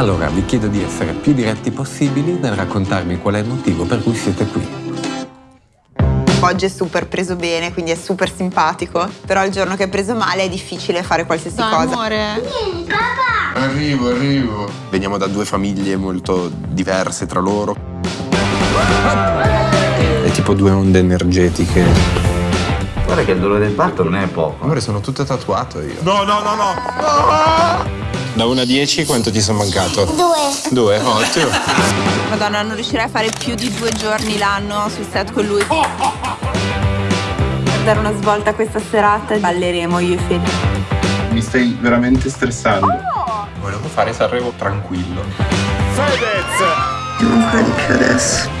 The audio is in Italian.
Allora vi chiedo di essere più diretti possibili nel raccontarmi qual è il motivo per cui siete qui. Oggi è super preso bene, quindi è super simpatico, però il giorno che è preso male è difficile fare qualsiasi Dai, cosa. amore. Arrivo, arrivo. Veniamo da due famiglie molto diverse tra loro. È tipo due onde energetiche. Guarda che il dolore del parto non è poco. Amore, sono tutto tatuato io. No, no, no, no. Da 1 a 10 quanto ti sono mancato? Due. Due, ottimo. Madonna, non riuscirei a fare più di due giorni l'anno sul set con lui. Per dare una svolta a questa serata balleremo io e Fede. Mi stai veramente stressando. Volevo fare Sanremo tranquillo. Fedez! Non ancora di più adesso.